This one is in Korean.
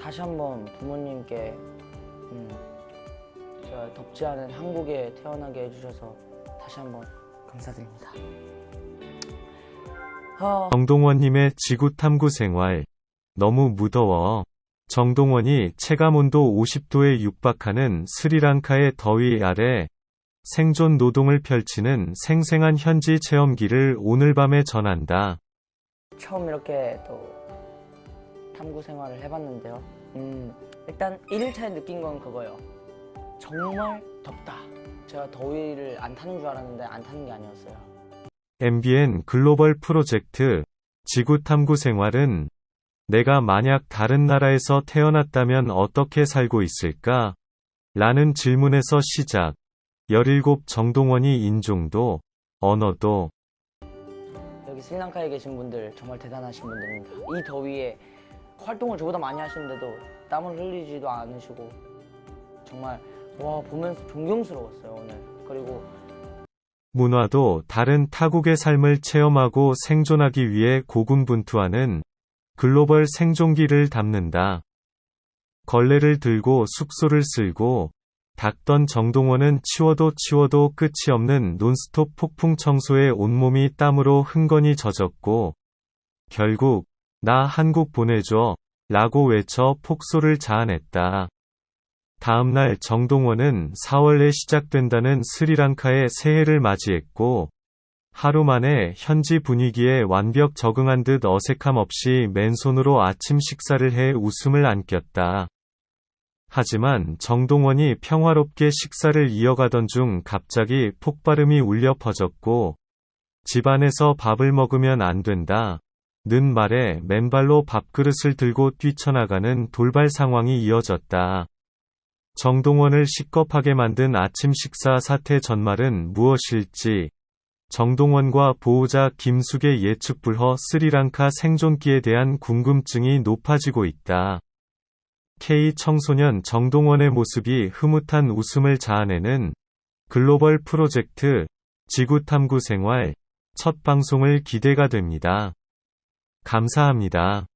다시 한번 부모님께 음, 제가 덥지 않은 한국에 태어나게 해주셔서 다시 한번 감사드립니다. 아, 정동원님의 지구 탐구 생활. 너무 무더워. 정동원이 체감온도 50도에 육박하는 스리랑카의 더위 아래 생존 노동을 펼치는 생생한 현지 체험기를 오늘 밤에 전한다. 처음 이렇게 또 탐구 생활을 해봤는데요. 음, 일단 1일차에 느낀 건 그거예요. 정말 덥다. 제가 더위를 안 타는 줄 알았는데 안 타는 게 아니었어요. MBN 글로벌 프로젝트 지구 탐구 생활은 내가 만약 다른 나라에서 태어났다면 어떻게 살고 있을까? 라는 질문에서 시작. 17 정동원이 인종도, 언어도, 여기 스리랑카에 계신 분들 정말 대단하신 분들입니다. 이 더위에 활동을 저보다 많이 하시는데도 땀을 흘리지도 않으시고 정말 와 보면서 존경스러웠어요 오늘. 그리고 문화도 다른 타국의 삶을 체험하고 생존하기 위해 고군분투하는 글로벌 생존기를 담는다. 걸레를 들고 숙소를 쓸고 닦던 정동원은 치워도 치워도 끝이 없는 논스톱 폭풍 청소에 온몸이 땀으로 흥건히 젖었고 결국 나 한국 보내줘 라고 외쳐 폭소를 자아냈다. 다음날 정동원은 4월에 시작된다는 스리랑카의 새해를 맞이했고 하루 만에 현지 분위기에 완벽 적응한 듯 어색함 없이 맨손으로 아침 식사를 해 웃음을 안겼다. 하지만 정동원이 평화롭게 식사를 이어가던 중 갑자기 폭발음이 울려 퍼졌고 집안에서 밥을 먹으면 안 된다. 는 말에 맨발로 밥그릇을 들고 뛰쳐나가는 돌발 상황이 이어졌다. 정동원을 시겁하게 만든 아침 식사 사태 전말은 무엇일지 정동원과 보호자 김숙의 예측 불허 스리랑카 생존기에 대한 궁금증이 높아지고 있다. K 청소년 정동원의 모습이 흐뭇한 웃음을 자아내는 글로벌 프로젝트 지구 탐구 생활 첫 방송을 기대가 됩니다. 감사합니다.